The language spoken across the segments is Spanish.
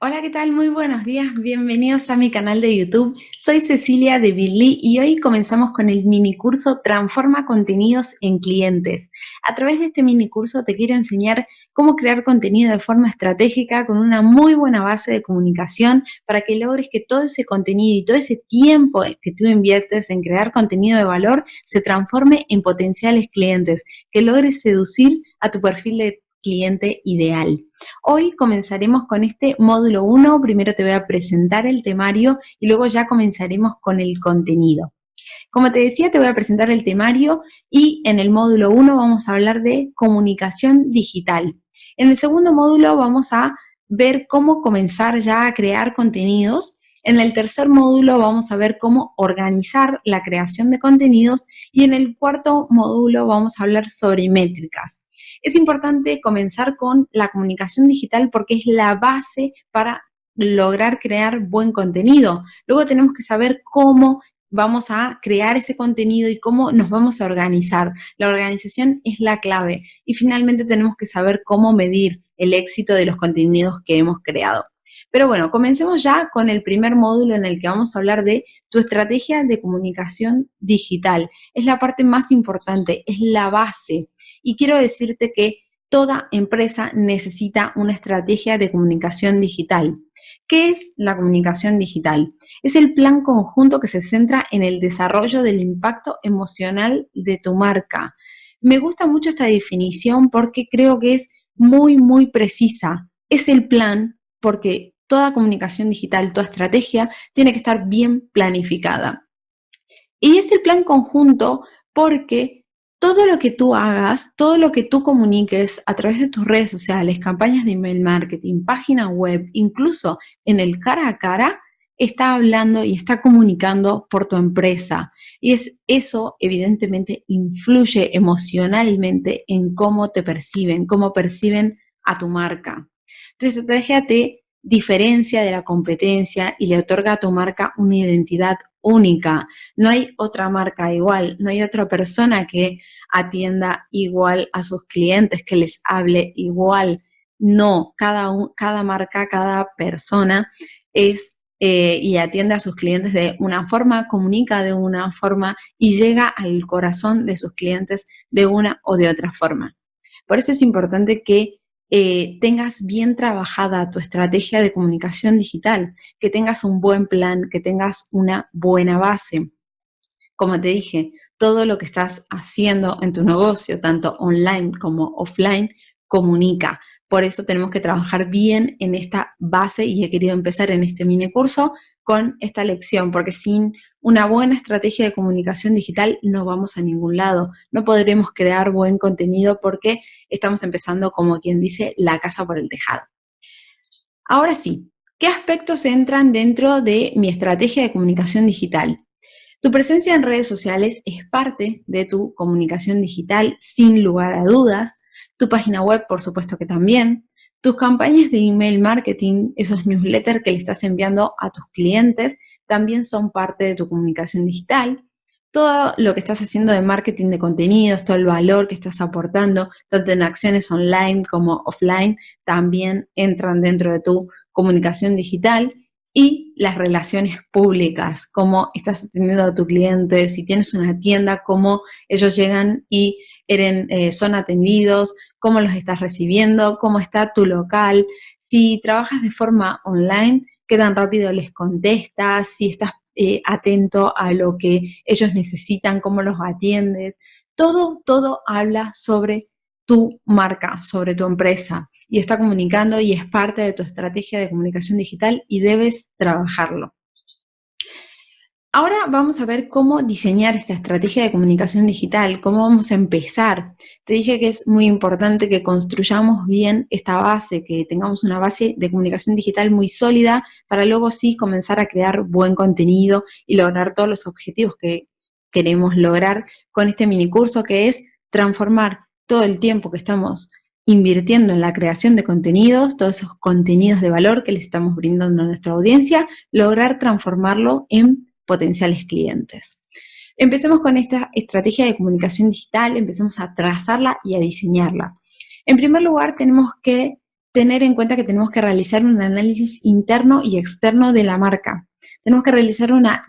Hola, ¿qué tal? Muy buenos días, bienvenidos a mi canal de YouTube. Soy Cecilia de Billy y hoy comenzamos con el mini curso Transforma contenidos en clientes. A través de este mini curso te quiero enseñar cómo crear contenido de forma estratégica con una muy buena base de comunicación para que logres que todo ese contenido y todo ese tiempo que tú inviertes en crear contenido de valor se transforme en potenciales clientes, que logres seducir a tu perfil de cliente ideal. Hoy comenzaremos con este módulo 1, primero te voy a presentar el temario y luego ya comenzaremos con el contenido. Como te decía, te voy a presentar el temario y en el módulo 1 vamos a hablar de comunicación digital. En el segundo módulo vamos a ver cómo comenzar ya a crear contenidos. En el tercer módulo vamos a ver cómo organizar la creación de contenidos y en el cuarto módulo vamos a hablar sobre métricas. Es importante comenzar con la comunicación digital porque es la base para lograr crear buen contenido. Luego tenemos que saber cómo vamos a crear ese contenido y cómo nos vamos a organizar. La organización es la clave. Y finalmente tenemos que saber cómo medir el éxito de los contenidos que hemos creado. Pero bueno, comencemos ya con el primer módulo en el que vamos a hablar de tu estrategia de comunicación digital. Es la parte más importante, es la base. Y quiero decirte que toda empresa necesita una estrategia de comunicación digital. ¿Qué es la comunicación digital? Es el plan conjunto que se centra en el desarrollo del impacto emocional de tu marca. Me gusta mucho esta definición porque creo que es muy, muy precisa. Es el plan porque toda comunicación digital, toda estrategia, tiene que estar bien planificada. Y es el plan conjunto porque todo lo que tú hagas, todo lo que tú comuniques a través de tus redes sociales, campañas de email marketing, página web, incluso en el cara a cara, está hablando y está comunicando por tu empresa. Y es eso, evidentemente, influye emocionalmente en cómo te perciben, cómo perciben a tu marca. Entonces, estrategia te diferencia de la competencia y le otorga a tu marca una identidad única. No hay otra marca igual, no hay otra persona que atienda igual a sus clientes, que les hable igual. No, cada, cada marca, cada persona es eh, y atiende a sus clientes de una forma, comunica de una forma y llega al corazón de sus clientes de una o de otra forma. Por eso es importante que eh, tengas bien trabajada tu estrategia de comunicación digital, que tengas un buen plan, que tengas una buena base. Como te dije, todo lo que estás haciendo en tu negocio, tanto online como offline, comunica. Por eso tenemos que trabajar bien en esta base y he querido empezar en este mini curso con esta lección, porque sin una buena estrategia de comunicación digital no vamos a ningún lado. No podremos crear buen contenido porque estamos empezando, como quien dice, la casa por el tejado. Ahora sí, ¿qué aspectos entran dentro de mi estrategia de comunicación digital? Tu presencia en redes sociales es parte de tu comunicación digital, sin lugar a dudas. Tu página web, por supuesto que también. Tus campañas de email marketing, esos newsletters que le estás enviando a tus clientes, también son parte de tu comunicación digital. Todo lo que estás haciendo de marketing de contenidos, todo el valor que estás aportando, tanto en acciones online como offline, también entran dentro de tu comunicación digital y las relaciones públicas, cómo estás atendiendo a tu cliente, si tienes una tienda, cómo ellos llegan y eh, son atendidos, cómo los estás recibiendo, cómo está tu local. Si trabajas de forma online, qué tan rápido les contestas, si estás eh, atento a lo que ellos necesitan, cómo los atiendes. Todo, todo habla sobre tu marca, sobre tu empresa y está comunicando y es parte de tu estrategia de comunicación digital y debes trabajarlo. Ahora vamos a ver cómo diseñar esta estrategia de comunicación digital, cómo vamos a empezar. Te dije que es muy importante que construyamos bien esta base, que tengamos una base de comunicación digital muy sólida para luego sí comenzar a crear buen contenido y lograr todos los objetivos que queremos lograr con este mini curso que es transformar todo el tiempo que estamos invirtiendo en la creación de contenidos, todos esos contenidos de valor que le estamos brindando a nuestra audiencia, lograr transformarlo en potenciales clientes. Empecemos con esta estrategia de comunicación digital, empecemos a trazarla y a diseñarla. En primer lugar, tenemos que tener en cuenta que tenemos que realizar un análisis interno y externo de la marca. Tenemos que realizar una,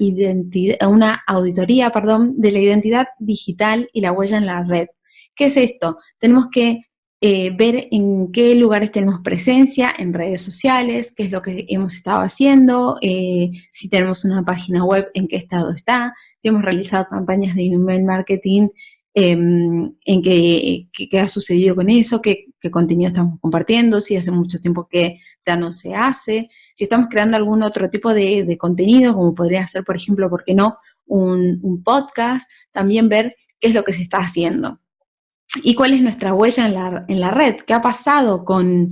una auditoría perdón, de la identidad digital y la huella en la red. ¿Qué es esto? Tenemos que eh, ver en qué lugares tenemos presencia en redes sociales, qué es lo que hemos estado haciendo, eh, si tenemos una página web, en qué estado está, si hemos realizado campañas de email marketing, em, en qué, ha sucedido con eso, qué, contenido estamos compartiendo, si hace mucho tiempo que ya no se hace, si estamos creando algún otro tipo de, contenido, como podría ser, por ejemplo, ¿por qué no? Un, un podcast, también ver qué es lo que se está haciendo y cuál es nuestra huella en la, red, qué ha pasado con,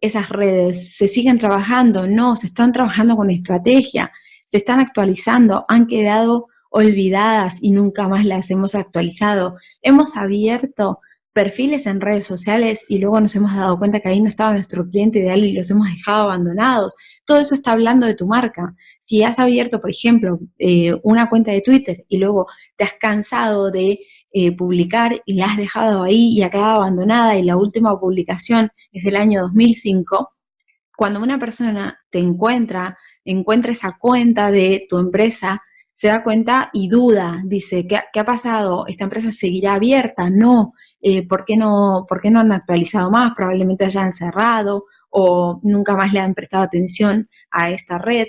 esas redes, se siguen trabajando, no, se están trabajando con estrategia, se están actualizando, han quedado olvidadas y nunca más las hemos actualizado. Hemos abierto perfiles en redes sociales y luego nos hemos dado cuenta que ahí no estaba nuestro cliente ideal y los hemos dejado abandonados. Todo eso está hablando de tu marca. Si has abierto, por ejemplo, eh, una cuenta de Twitter y luego te has cansado de eh, publicar y la has dejado ahí y ha quedado abandonada y la última publicación es del año 2005, cuando una persona te encuentra, encuentra esa cuenta de tu empresa, se da cuenta y duda, dice, ¿qué, ha pasado? ¿Esta empresa seguirá abierta? No, eh, ¿por, qué no, ¿por qué no han actualizado más? Probablemente hayan cerrado o nunca más le han prestado atención a esta red.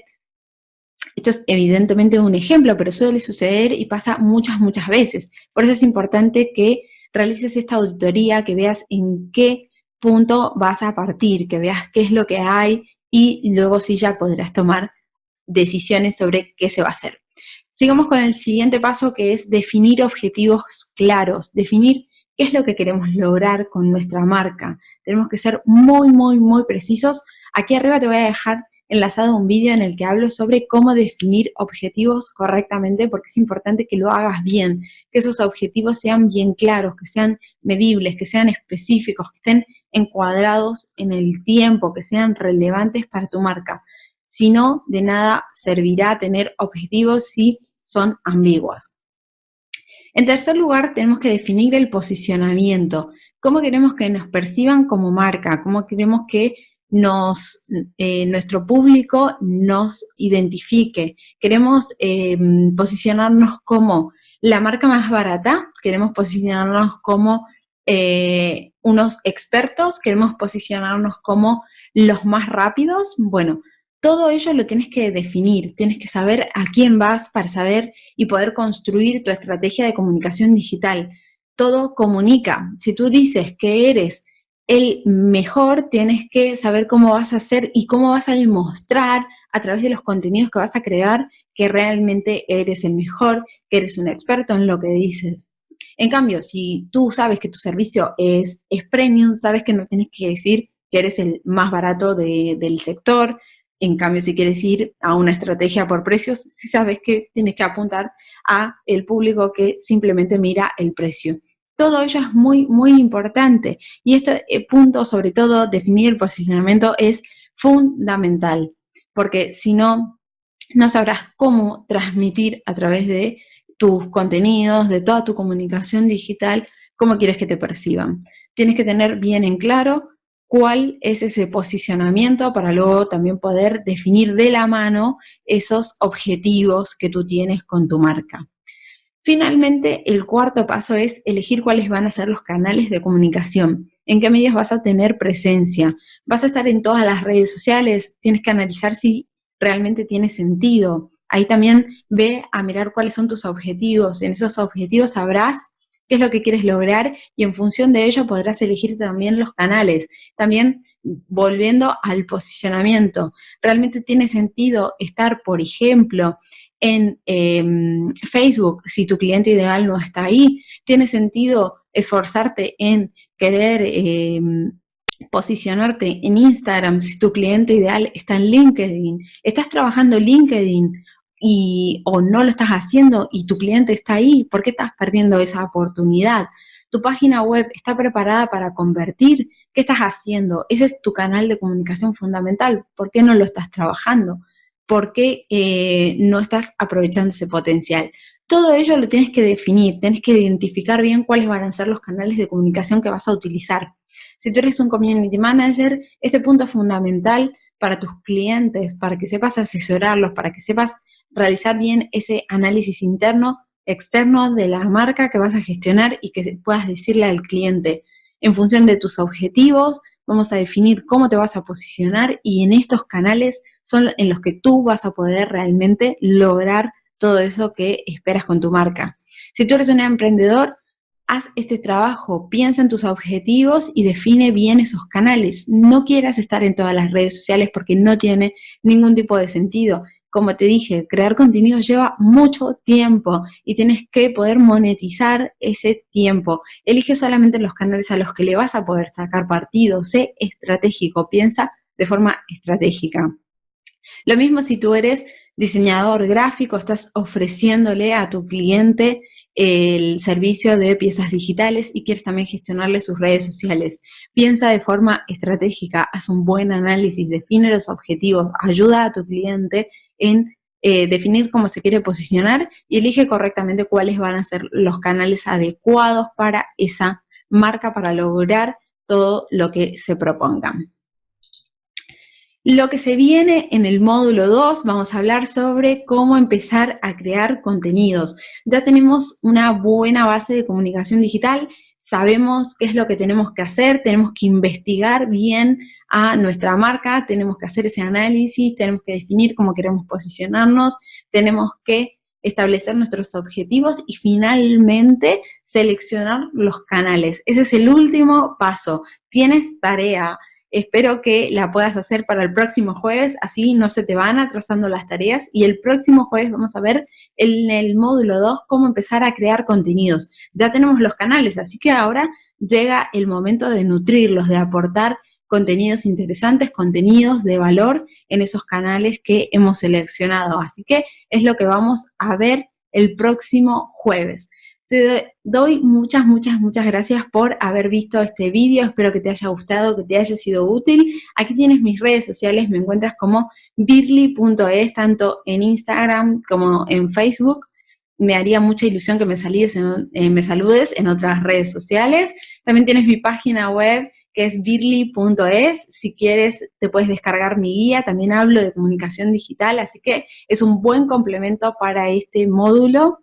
Esto es evidentemente un ejemplo, pero suele suceder y pasa muchas, muchas veces. Por eso es importante que realices esta auditoría, que veas en qué punto vas a partir, que veas qué es lo que hay y luego sí ya podrás tomar decisiones sobre qué se va a hacer. Sigamos con el siguiente paso que es definir objetivos claros, definir qué es lo que queremos lograr con nuestra marca. Tenemos que ser muy, muy, muy precisos. Aquí arriba te voy a dejar enlazado un vídeo en el que hablo sobre cómo definir objetivos correctamente, porque es importante que lo hagas bien, que esos objetivos sean bien claros, que sean medibles, que sean específicos, que estén encuadrados en el tiempo, que sean relevantes para tu marca. Si no, de nada servirá tener objetivos si son ambiguos. En tercer lugar, tenemos que definir el posicionamiento. ¿Cómo queremos que nos perciban como marca? ¿Cómo queremos que nos, eh, nuestro público nos identifique. Queremos eh, posicionarnos como la marca más barata, queremos posicionarnos como eh, unos expertos, queremos posicionarnos como los más rápidos. Bueno, todo ello lo tienes que definir, tienes que saber a quién vas para saber y poder construir tu estrategia de comunicación digital. Todo comunica. Si tú dices que eres el mejor tienes que saber cómo vas a hacer y cómo vas a demostrar a través de los contenidos que vas a crear que realmente eres el mejor, que eres un experto en lo que dices. En cambio, si tú sabes que tu servicio es, es premium, sabes que no tienes que decir que eres el más barato del sector. En cambio, si quieres ir a una estrategia por precios, sí sabes que tienes que apuntar a el público que simplemente mira el precio. Todo ello es muy, muy importante. Y este eh, punto, sobre todo, definir el posicionamiento es fundamental, porque si no, no sabrás cómo transmitir a través de tus contenidos, de toda tu comunicación digital, cómo quieres que te perciban. Tienes que tener bien en claro cuál es ese posicionamiento para luego también poder definir de la mano esos objetivos que tú tienes con tu marca. Finalmente, el cuarto paso es elegir cuáles van a ser los canales de comunicación, en qué medios vas a tener presencia. ¿Vas a estar en todas las redes sociales? Tienes que analizar si realmente tiene sentido. Ahí también ve a mirar cuáles son tus objetivos. En esos objetivos sabrás qué es lo que quieres lograr y en función de ello podrás elegir también los canales. También volviendo al posicionamiento, ¿realmente tiene sentido estar, por ejemplo, en em, Facebook, si tu cliente ideal no está ahí, tiene sentido esforzarte en querer em, posicionarte en Instagram si tu cliente ideal está en LinkedIn. ¿Estás trabajando LinkedIn y, o no lo estás haciendo y tu cliente está ahí? ¿Por qué estás perdiendo esa oportunidad? ¿Tu página web está preparada para convertir? ¿Qué estás haciendo? Ese es tu canal de comunicación fundamental. ¿Por qué no lo estás trabajando? Por qué eh, no estás aprovechando ese potencial. Todo ello lo tienes que definir, tienes que identificar bien cuáles van a ser los canales de comunicación que vas a utilizar. Si tú eres un community manager, este punto es fundamental para tus clientes, para que sepas asesorarlos, para que sepas realizar bien ese análisis interno, externo de la marca que vas a gestionar y que puedas decirle al cliente, en función de tus objetivos, vamos a definir cómo te vas a posicionar y en estos canales son en los que tú vas a poder realmente lograr todo eso que esperas con tu marca. Si tú eres un emprendedor, haz este trabajo, piensa en tus objetivos y define bien esos canales. No quieras estar en todas las redes sociales porque no tiene ningún tipo de sentido. Como te dije, crear contenido lleva mucho tiempo y tienes que poder monetizar ese tiempo. Elige solamente los canales a los que le vas a poder sacar partido. Sé estratégico, piensa de forma estratégica. Lo mismo si tú eres diseñador gráfico, estás ofreciéndole a tu cliente el servicio de piezas digitales y quieres también gestionarle sus redes sociales. Piensa de forma estratégica, haz un buen análisis, define los objetivos, ayuda a tu cliente en eh, definir cómo se quiere posicionar y elige correctamente cuáles van a ser los canales adecuados para esa marca para lograr todo lo que se propongan. Lo que se viene en el módulo 2, vamos a hablar sobre cómo empezar a crear contenidos. Ya tenemos una buena base de comunicación digital, sabemos qué es lo que tenemos que hacer, tenemos que investigar bien a nuestra marca, tenemos que hacer ese análisis, tenemos que definir cómo queremos posicionarnos, tenemos que establecer nuestros objetivos y finalmente seleccionar los canales. Ese es el último paso. Tienes tarea, Espero que la puedas hacer para el próximo jueves, así no se te van atrasando las tareas. Y el próximo jueves vamos a ver en el módulo 2 cómo empezar a crear contenidos. Ya tenemos los canales, así que ahora llega el momento de nutrirlos, de aportar contenidos interesantes, contenidos de valor en esos canales que hemos seleccionado. Así que es lo que vamos a ver el próximo jueves. Te doy muchas, muchas, muchas gracias por haber visto este vídeo. Espero que te haya gustado, que te haya sido útil. Aquí tienes mis redes sociales. Me encuentras como birly.es, tanto en Instagram como en Facebook. Me haría mucha ilusión que me, eh, me saludes en otras redes sociales. También tienes mi página web que es birly.es. Si quieres, te puedes descargar mi guía. También hablo de comunicación digital, así que es un buen complemento para este módulo.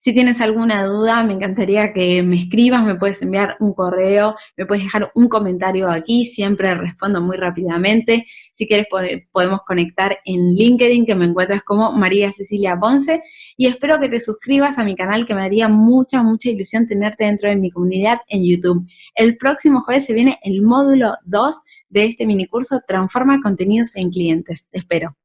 Si tienes alguna duda, me encantaría que me escribas, me puedes enviar un correo, me puedes dejar un comentario aquí, siempre respondo muy rápidamente. Si quieres podemos conectar en LinkedIn, que me encuentras como María Cecilia Ponce, y espero que te suscribas a mi canal, que me daría mucha, mucha ilusión tenerte dentro de mi comunidad en YouTube. El próximo jueves se viene el módulo 2 de este minicurso Transforma contenidos en clientes. Te espero.